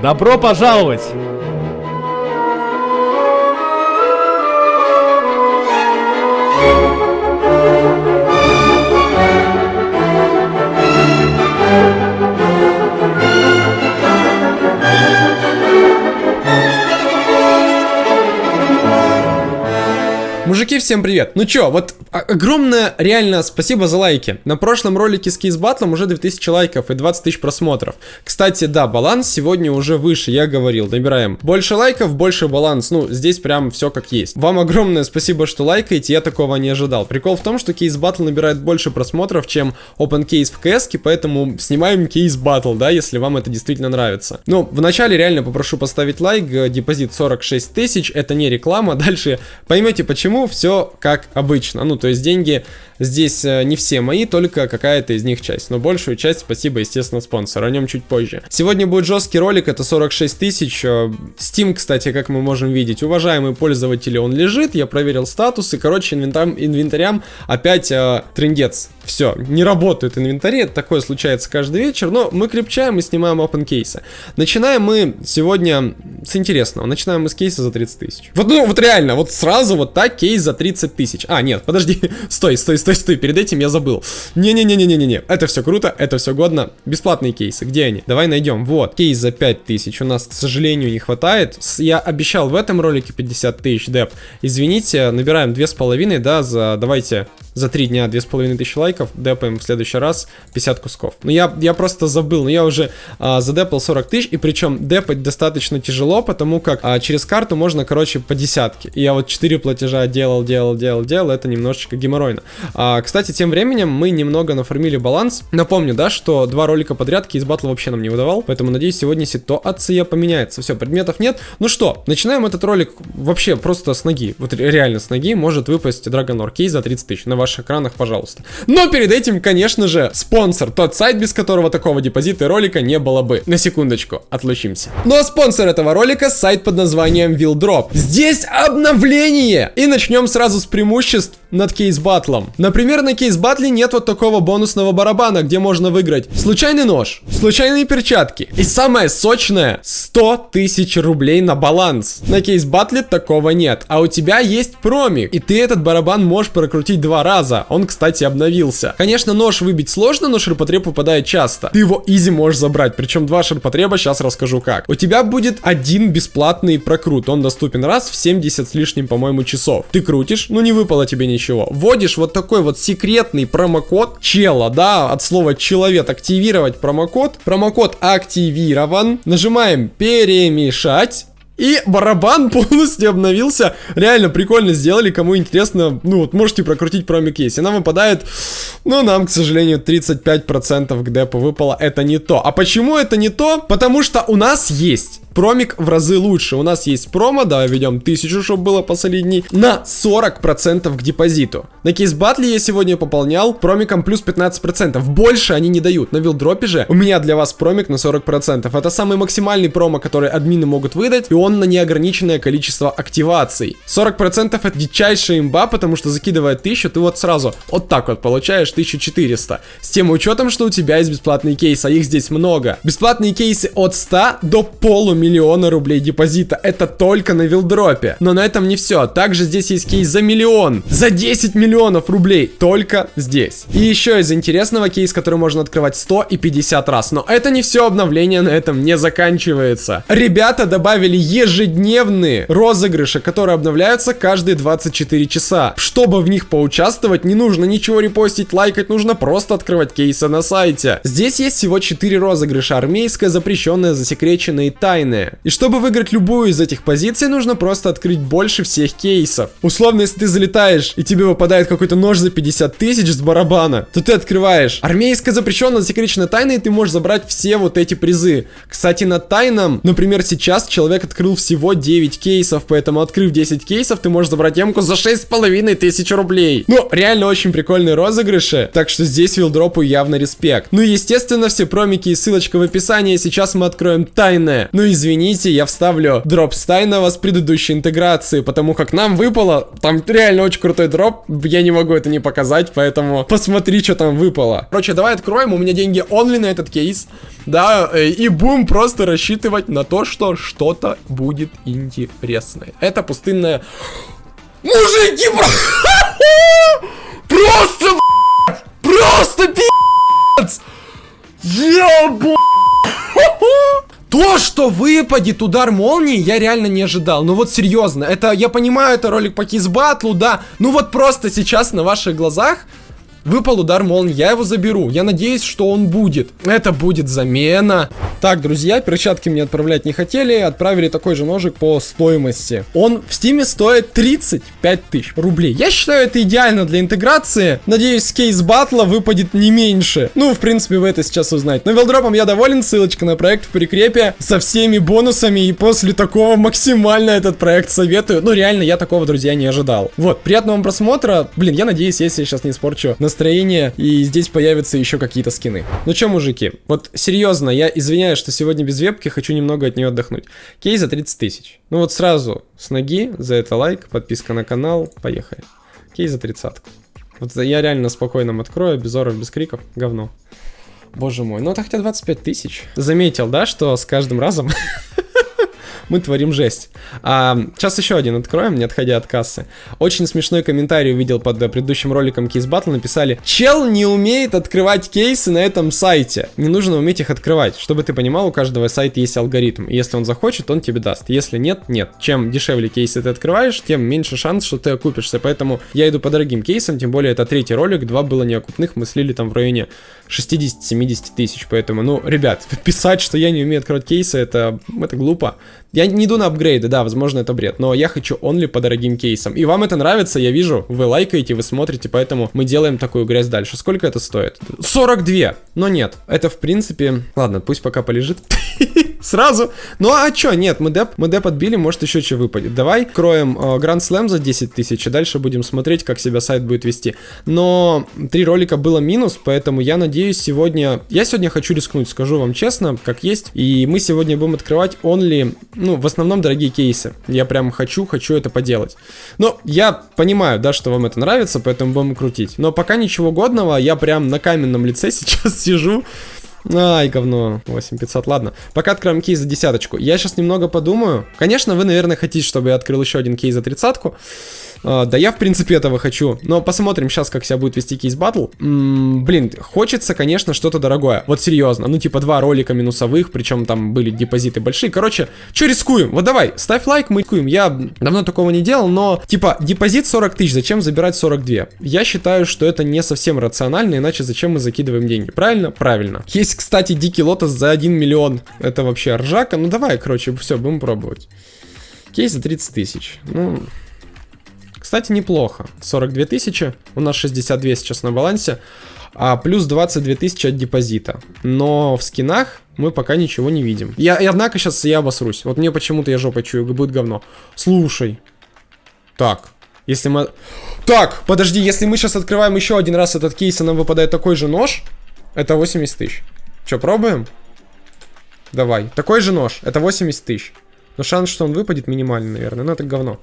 Добро пожаловать! Мужики, всем привет! Ну чё, вот огромное реально спасибо за лайки. На прошлом ролике с кейс батлом уже 2000 лайков и 20 тысяч просмотров. Кстати, да, баланс сегодня уже выше, я говорил. Набираем больше лайков, больше баланс. Ну, здесь прям все как есть. Вам огромное спасибо, что лайкаете, я такого не ожидал. Прикол в том, что кейс батл набирает больше просмотров, чем open case в CS, поэтому снимаем кейс батл, да, если вам это действительно нравится. Ну, вначале реально попрошу поставить лайк, депозит 46 тысяч, это не реклама. Дальше поймете почему все как обычно. Ну, то есть деньги здесь э, не все мои, только какая-то из них часть. Но большую часть спасибо, естественно, спонсору. О нем чуть позже. Сегодня будет жесткий ролик, это 46 тысяч. Э, Steam, кстати, как мы можем видеть, уважаемые пользователи, он лежит. Я проверил статусы. Короче, инвентарям, инвентарям опять э, трендец. Все, не работают инвентари, это такое случается каждый вечер, но мы крепчаем и снимаем open кейсы. Начинаем мы сегодня с интересного. Начинаем мы с кейса за 30 тысяч. Вот, ну, вот реально, вот сразу вот так кейс за 30 тысяч. А, нет, подожди, стой, стой, стой, стой, перед этим я забыл. Не-не-не-не-не-не, это все круто, это все годно. Бесплатные кейсы, где они? Давай найдем. Вот, кейс за 5 тысяч у нас, к сожалению, не хватает. Я обещал в этом ролике 50 тысяч деп. Извините, набираем 2,5, да, за, давайте, за 3 дня 2500 лайков, депаем в следующий раз 50 кусков. Ну я, я просто забыл, но я уже а, задепал 40 тысяч, и причем депать достаточно тяжело, потому как а, через карту можно, короче, по десятке. И я вот 4 платежа делал, делал, делал, делал, это немножечко геморройно. А, кстати, тем временем мы немного нафармили баланс. Напомню, да, что два ролика подряд кейс батл вообще нам не выдавал, поэтому надеюсь, сегодня ситуация поменяется. Все, предметов нет. Ну что, начинаем этот ролик вообще просто с ноги. Вот реально с ноги может выпасть Dragon Lore кейс за 30 тысяч на ваш ваших экранах, пожалуйста. Но перед этим, конечно же, спонсор, тот сайт, без которого такого депозита ролика не было бы. На секундочку, отлучимся. Ну а спонсор этого ролика сайт под названием Wildrop. Здесь обновление! И начнем сразу с преимуществ над кейс-батлом. Например, на кейс-батле нет вот такого бонусного барабана, где можно выиграть случайный нож, случайные перчатки. И самое сочное, 100 тысяч рублей на баланс. На кейс-батле такого нет. А у тебя есть промик, и ты этот барабан можешь прокрутить два раза. Он, кстати, обновился. Конечно, нож выбить сложно, но ширпотреб выпадает часто. Ты его изи можешь забрать, причем два ширпотреба, сейчас расскажу как. У тебя будет один бесплатный прокрут, он доступен раз в 70 с лишним, по-моему, часов. Ты крутишь, ну не выпало тебе ничего ничего. Вводишь вот такой вот секретный промокод чела, да, от слова человек активировать промокод. Промокод активирован. Нажимаем перемешать. И барабан полностью обновился. Реально прикольно сделали. Кому интересно, ну вот можете прокрутить промик есть. И нам выпадает, ну нам, к сожалению, 35% к депу выпало. Это не то. А почему это не то? Потому что у нас есть промик в разы лучше. У нас есть промо, давай ведем 1000, чтобы было посолидней, на 40% к депозиту. На кейс батле я сегодня пополнял промиком плюс 15%. Больше они не дают. На вилдропе же у меня для вас промик на 40%. Это самый максимальный промо, который админы могут выдать, и он на неограниченное количество активаций. 40% это дичайшая имба, потому что закидывая 1000, ты вот сразу вот так вот получаешь 1400. С тем учетом, что у тебя есть бесплатные кейсы, а их здесь много. Бесплатные кейсы от 100 до полумиллиона миллиона рублей депозита. Это только на вилдропе. Но на этом не все. Также здесь есть кейс за миллион. За 10 миллионов рублей. Только здесь. И еще из интересного кейс, который можно открывать 100 и 50 раз. Но это не все. Обновление на этом не заканчивается. Ребята добавили ежедневные розыгрыши, которые обновляются каждые 24 часа. Чтобы в них поучаствовать, не нужно ничего репостить, лайкать, нужно просто открывать кейсы на сайте. Здесь есть всего 4 розыгрыша. Армейская, запрещенная, засекреченная и тайная разные. И чтобы выиграть любую из этих позиций, нужно просто открыть больше всех кейсов. Условно, если ты залетаешь и тебе выпадает какой-то нож за 50 тысяч с барабана, то ты открываешь армейская запрещенная засекреченная тайна, и ты можешь забрать все вот эти призы. Кстати, на тайном, например, сейчас человек открыл всего 9 кейсов, поэтому открыв 10 кейсов, ты можешь забрать ямку за 6,5 тысяч рублей. Ну, реально очень прикольные розыгрыши, так что здесь вилдропу явно респект. Ну естественно, все промики и ссылочка в описании, сейчас мы откроем тайное. Ну и извините, я вставлю дроп Стайнова с предыдущей интеграции, потому как нам выпало, там реально очень крутой дроп, я не могу это не показать, поэтому посмотри, что там выпало. Короче, давай откроем, у меня деньги онли на этот кейс, да, э, и будем просто рассчитывать на то, что что-то будет интересное. Это пустынная... Мужики, Просто что выпадет удар молнии, я реально не ожидал. Ну вот серьезно, это, я понимаю, это ролик по кизбатлу, да. Ну вот просто сейчас на ваших глазах Выпал удар молнии, я его заберу. Я надеюсь, что он будет. Это будет замена. Так, друзья, перчатки мне отправлять не хотели. Отправили такой же ножик по стоимости. Он в стиме стоит 35 тысяч рублей. Я считаю, это идеально для интеграции. Надеюсь, с case battle а выпадет не меньше. Ну, в принципе, вы это сейчас узнаете. Но WellDrop ом я доволен. Ссылочка на проект в прикрепе со всеми бонусами. И после такого максимально этот проект советую. Ну, реально, я такого, друзья, не ожидал. Вот, приятного вам просмотра. Блин, я надеюсь, если я сейчас не испорчу настроение настроение, и здесь появятся еще какие-то скины. Ну что, мужики, вот серьезно, я извиняюсь, что сегодня без вебки, хочу немного от нее отдохнуть. Кейс за 30 тысяч. Ну вот сразу с ноги, за это лайк, подписка на канал, поехали. Кейс за тридцатку. Вот я реально спокойно открою, без оров, без криков, говно. Боже мой, ну это хотя 25 тысяч. Заметил, да, что с каждым разом мы творим жесть. А, сейчас еще один откроем, не отходя от кассы. Очень смешной комментарий увидел под предыдущим роликом Кейс Батл. Написали, чел не умеет открывать кейсы на этом сайте. Не нужно уметь их открывать. Чтобы ты понимал, у каждого сайта есть алгоритм. И если он захочет, он тебе даст. Если нет, нет. Чем дешевле кейсы ты открываешь, тем меньше шанс, что ты окупишься. Поэтому я иду по дорогим кейсам, тем более это третий ролик, два было неокупных, мы слили там в районе 60-70 тысяч. Поэтому, ну, ребят, писать, что я не умею открывать кейсы, это, это глупо. Я не иду на апгрейды, да, возможно, это бред, но я хочу онли по дорогим кейсам. И вам это нравится, я вижу, вы лайкаете, вы смотрите, поэтому мы делаем такую грязь дальше. Сколько это стоит? 42! Но нет, это в принципе... Ладно, пусть пока полежит. Сразу. Ну а чё, нет, мы деп, мы деп отбили, может еще что выпадет. Давай кроем э, Слэм за 10 тысяч, и дальше будем смотреть, как себя сайт будет вести. Но три ролика было минус, поэтому я надеюсь сегодня... Я сегодня хочу рискнуть, скажу вам честно, как есть. И мы сегодня будем открывать only, ну, в основном дорогие кейсы. Я прям хочу, хочу это поделать. Но я понимаю, да, что вам это нравится, поэтому будем крутить. Но пока ничего годного, я прям на каменном лице сейчас сижу. Ай, говно. 8500, ладно. Пока откроем кейс за десяточку. Я сейчас немного подумаю. Конечно, вы, наверное, хотите, чтобы я открыл еще один кейс за тридцатку. Uh, да я, в принципе, этого хочу. Но посмотрим сейчас, как себя будет вести кейс батл. блин, хочется, конечно, что-то дорогое. Вот серьезно. Ну, типа, два ролика минусовых, причем там были депозиты большие. Короче, что рискуем? Вот давай, ставь лайк, мы рискуем. Я давно такого не делал, но, типа, депозит 40 тысяч, зачем забирать 42? Я считаю, что это не совсем рационально, иначе зачем мы закидываем деньги? Правильно? Правильно. Есть, кстати, дикий лотос за 1 миллион. Это вообще ржака. Ну, давай, короче, все, будем пробовать. Кейс за 30 тысяч. Ну, кстати, неплохо. 42 тысячи, у нас 62 сейчас на балансе, а плюс 22 тысячи от депозита. Но в скинах мы пока ничего не видим. Я, и однако сейчас я обосрусь. Вот мне почему-то я жопой чую, будет говно. Слушай. Так, если мы... Так, подожди, если мы сейчас открываем еще один раз этот кейс, и нам выпадает такой же нож, это 80 тысяч. Че, пробуем? Давай. Такой же нож, это 80 тысяч. Но шанс, что он выпадет, минимальный, наверное. Но это говно.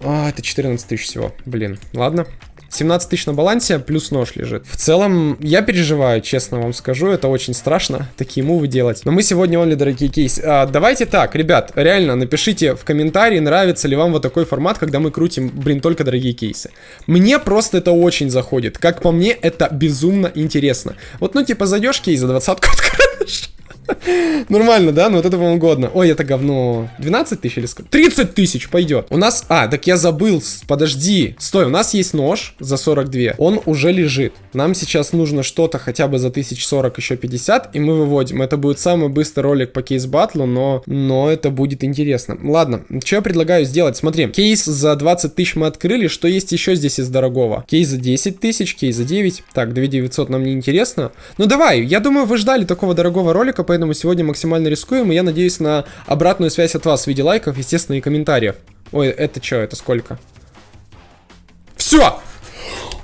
А, это 14 тысяч всего. Блин, ладно. 17 тысяч на балансе, плюс нож лежит. В целом, я переживаю, честно вам скажу, это очень страшно, такие мувы делать. Но мы сегодня only дорогие кейсы. А, давайте так, ребят, реально, напишите в комментарии, нравится ли вам вот такой формат, когда мы крутим, блин, только дорогие кейсы. Мне просто это очень заходит. Как по мне, это безумно интересно. Вот, ну, типа, зайдешь кейс за двадцатку откроешь. Нормально, да? Ну вот это вам угодно. Ой, это говно. 12 тысяч или сколько? 30 тысяч пойдет. У нас... А, так я забыл. Подожди. Стой, у нас есть нож за 42. Он уже лежит. Нам сейчас нужно что-то хотя бы за 1040, еще 50, и мы выводим. Это будет самый быстрый ролик по кейс батлу, но, но это будет интересно. Ладно, что я предлагаю сделать? Смотри, кейс за 20 тысяч мы открыли. Что есть еще здесь из дорогого? Кейс за 10 тысяч, кейс за 9. Так, 2900 нам не интересно. Ну давай, я думаю, вы ждали такого дорогого ролика, поэтому сегодня максимально рискуем, и я надеюсь на обратную связь от вас в виде лайков, естественно, и комментариев. Ой, это что, это сколько? Все!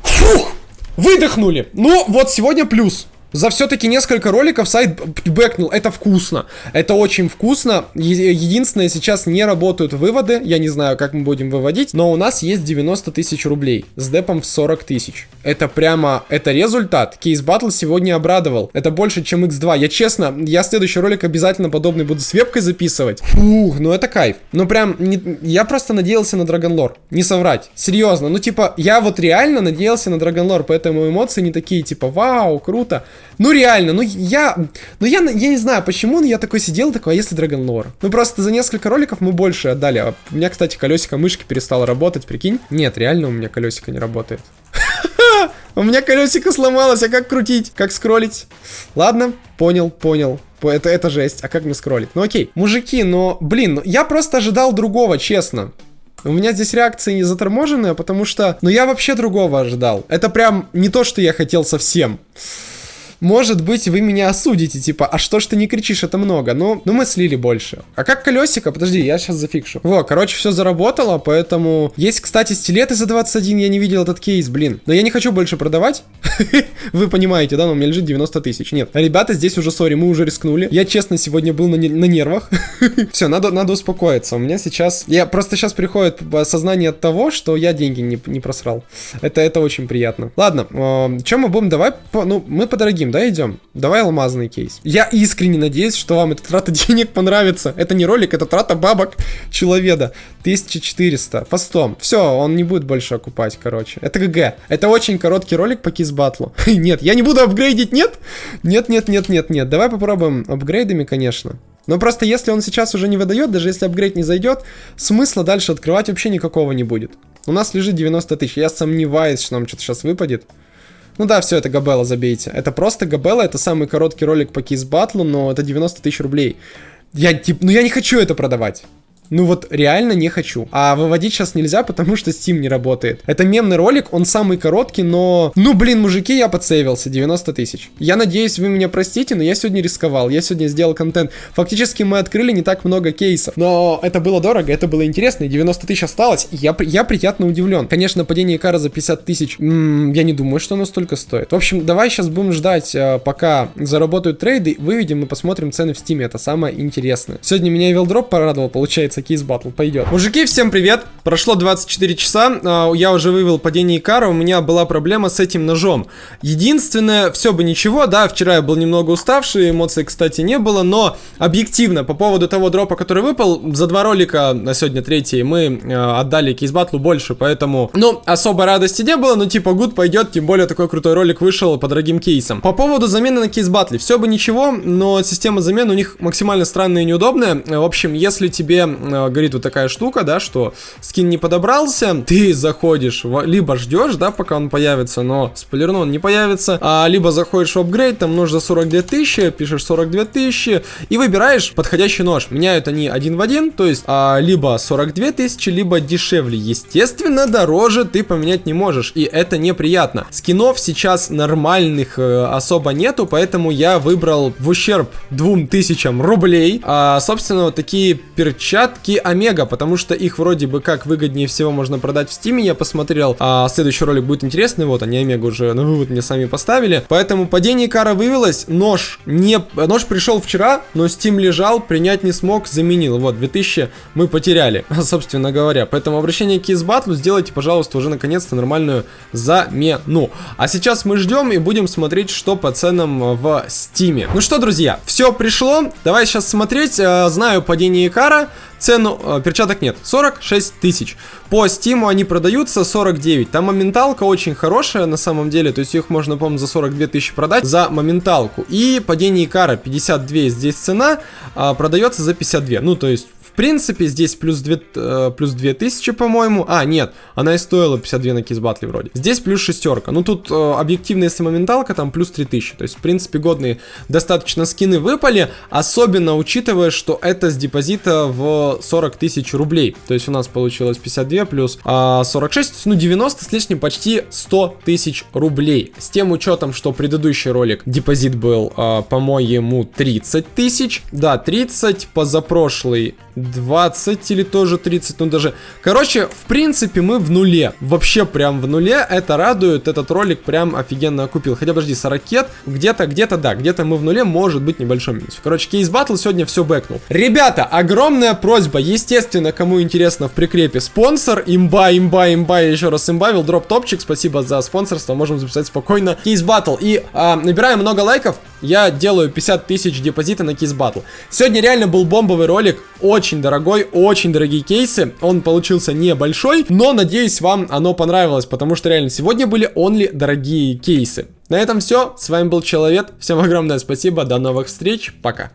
Фух! Выдохнули! Ну, вот сегодня плюс. За все-таки несколько роликов сайт бэкнул. Это вкусно. Это очень вкусно. Единственное, сейчас не работают выводы. Я не знаю, как мы будем выводить. Но у нас есть 90 тысяч рублей. С депом в 40 тысяч. Это прямо... Это результат. Кейс Батл сегодня обрадовал. Это больше, чем X2. Я честно, я следующий ролик обязательно подобный буду с вебкой записывать. Фух, ну это кайф. Ну прям... Не... Я просто надеялся на Драгонлор. Не соврать. Серьезно. Ну типа, я вот реально надеялся на Драгонлор. Поэтому эмоции не такие, типа, вау, круто. Ну реально, ну я, ну я, я не знаю почему, я такой сидел, такой, а если Dragon Lore? Ну просто за несколько роликов мы больше отдали. А у меня, кстати, колесико мышки перестало работать, прикинь? Нет, реально у меня колесико не работает. У меня колесико сломалось, а как крутить? Как скроллить? Ладно, понял, понял. Это, это жесть. А как мне скроллить? Ну окей. Мужики, но, блин, ну, я просто ожидал другого, честно. У меня здесь реакции не заторможенные, потому что, ну я вообще другого ожидал. Это прям не то, что я хотел совсем может быть, вы меня осудите, типа, а что ж ты не кричишь, это много. Ну, ну мы слили больше. А как колесико? Подожди, я сейчас зафикшу. Во, короче, все заработало, поэтому... Есть, кстати, стилеты за 21, я не видел этот кейс, блин. Но я не хочу больше продавать. Вы понимаете, да, но у меня лежит 90 тысяч. Нет, ребята, здесь уже, сори, мы уже рискнули. Я, честно, сегодня был на, на нервах. все, надо, надо успокоиться. У меня сейчас... Я просто сейчас приходит осознание от того, что я деньги не, не просрал. Это, это очень приятно. Ладно, э, чем мы будем? Давай, ну, мы по дорогим да, идем? Давай алмазный кейс. Я искренне надеюсь, что вам эта трата денег понравится. Это не ролик, это трата бабок человека. 1400. Фастом. Все, он не будет больше окупать, короче. Это ГГ. Это очень короткий ролик по кейс батлу. нет, я не буду апгрейдить, нет? Нет, нет, нет, нет, нет. Давай попробуем апгрейдами, конечно. Но просто если он сейчас уже не выдает, даже если апгрейд не зайдет, смысла дальше открывать вообще никакого не будет. У нас лежит 90 тысяч. Я сомневаюсь, что нам что-то сейчас выпадет. Ну да, все, это Габелла, забейте. Это просто Габелла, это самый короткий ролик по кейс батлу, но это 90 тысяч рублей. Я, типа, ну я не хочу это продавать. Ну вот реально не хочу. А выводить сейчас нельзя, потому что Steam не работает. Это мемный ролик, он самый короткий, но... Ну блин, мужики, я подсейвился, 90 тысяч. Я надеюсь, вы меня простите, но я сегодня рисковал, я сегодня сделал контент. Фактически мы открыли не так много кейсов, но это было дорого, это было интересно, и 90 тысяч осталось, я, я приятно удивлен. Конечно, падение Икара за 50 тысяч, я не думаю, что оно столько стоит. В общем, давай сейчас будем ждать, э, пока заработают трейды, выведем и посмотрим цены в Стиме, это самое интересное. Сегодня меня WildDrop порадовал, получается, кажется, Case Battle пойдет. Мужики, всем привет! Прошло 24 часа, а, я уже вывел падение Икара, у меня была проблема с этим ножом. Единственное, все бы ничего, да, вчера я был немного уставший, эмоций, кстати, не было, но объективно, по поводу того дропа, который выпал, за два ролика, на сегодня третий, мы а, отдали кейс батлу больше, поэтому, ну, особо радости не было, но типа гуд пойдет, тем более такой крутой ролик вышел по дорогим кейсам. По поводу замены на кейс батле, все бы ничего, но система замены у них максимально странная и неудобная. В общем, если тебе Э, говорит вот такая штука, да, что скин не подобрался, ты заходишь, либо ждешь, да, пока он появится, но спойлерну, он не появится, а либо заходишь в апгрейд, там нужно 42 тысячи, пишешь 42 тысячи и выбираешь подходящий нож. Меняют они один в один, то есть а, либо 42 тысячи, либо дешевле. Естественно, дороже ты поменять не можешь, и это неприятно. Скинов сейчас нормальных э, особо нету, поэтому я выбрал в ущерб 2000 рублей, а, собственно, вот такие перчатки перчатки Омега, потому что их вроде бы как выгоднее всего можно продать в Стиме, я посмотрел. А следующий ролик будет интересный, вот они Омега уже на вывод мне сами поставили. Поэтому падение Кара вывелось, нож не... Нож пришел вчера, но Steam лежал, принять не смог, заменил. Вот, 2000 мы потеряли, собственно говоря. Поэтому обращение к Кизбатлу сделайте, пожалуйста, уже наконец-то нормальную замену. А сейчас мы ждем и будем смотреть, что по ценам в Стиме. Ну что, друзья, все пришло. Давай сейчас смотреть. Э, знаю падение Икара. Цену э, перчаток нет. 46 тысяч. По стиму они продаются 49. Там моменталка очень хорошая на самом деле. То есть их можно, по-моему, за 42 тысячи продать за моменталку. И падение Икара 52 здесь цена. А, продается за 52. Ну, то есть в принципе, здесь плюс 2, э, плюс 2000, по-моему. А, нет, она и стоила 52 на кизбатле вроде. Здесь плюс шестерка. Ну, тут э, объективно, если моменталка, там плюс 3000. То есть, в принципе, годные достаточно скины выпали. Особенно учитывая, что это с депозита в 40 тысяч рублей. То есть, у нас получилось 52 плюс э, 46, ну, 90 с лишним, почти 100 тысяч рублей. С тем учетом, что предыдущий ролик депозит был, э, по-моему, 30 тысяч. Да, 30, позапрошлый 20 или тоже 30, ну даже... Короче, в принципе, мы в нуле. Вообще прям в нуле. Это радует. Этот ролик прям офигенно купил. Хотя, подожди, 40 где-то, где-то, да, где-то мы в нуле, может быть небольшой минус. Короче, кейс батл сегодня все бэкнул. Ребята, огромная просьба, естественно, кому интересно, в прикрепе спонсор, имба, имба, имба, еще раз имба, дроп топчик, спасибо за спонсорство, можем записать спокойно. Кейс батл. И а, набираем много лайков, я делаю 50 тысяч депозита на кейс батл. Сегодня реально был бомбовый ролик, очень дорогой, очень дорогие кейсы. Он получился небольшой, но надеюсь вам оно понравилось, потому что реально сегодня были only дорогие кейсы. На этом все, с вами был Человек, всем огромное спасибо, до новых встреч, пока.